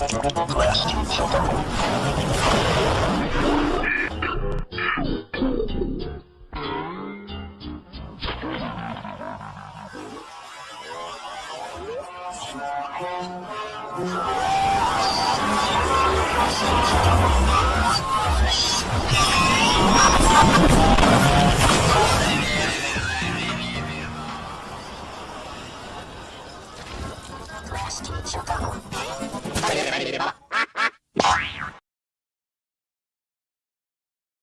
빨리 れれば